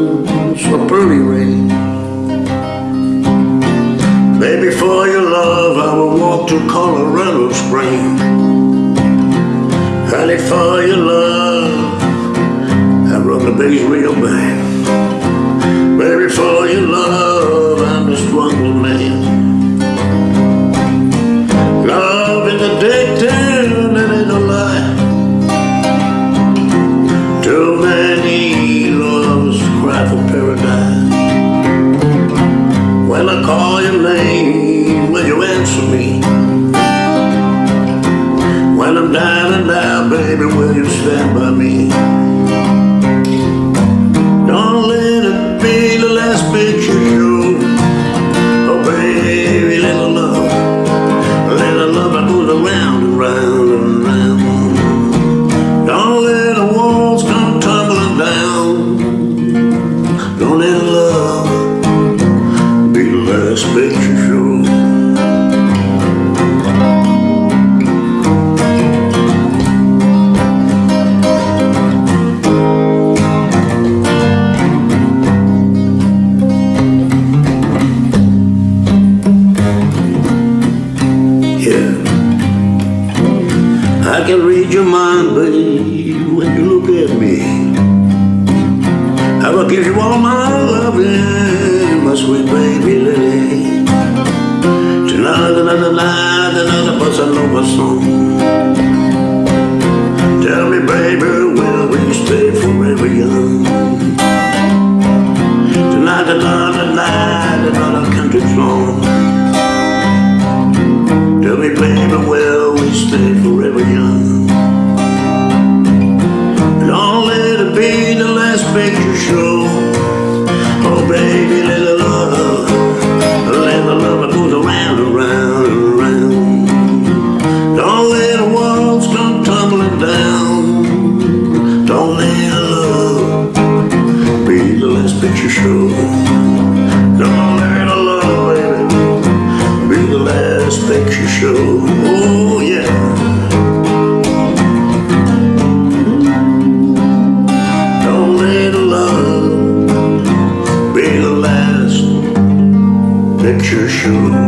or pearly rain. Baby, for your love, I will walk to Colorado Springs. Honey, for your love, I run the bass real bad. Baby, for your love, I'm the strongest man. Love in the daytime, that ain't a lie. Too many by me? I can read your mind, babe, when you look at me. I will give you all my loving, my sweet baby lily. Tonight, another night, another bossa nova song. Tell me, baby, will we stay forever young? The last picture show. Don't let love, baby, be the last picture show. Oh, yeah. Don't let love be the last picture show.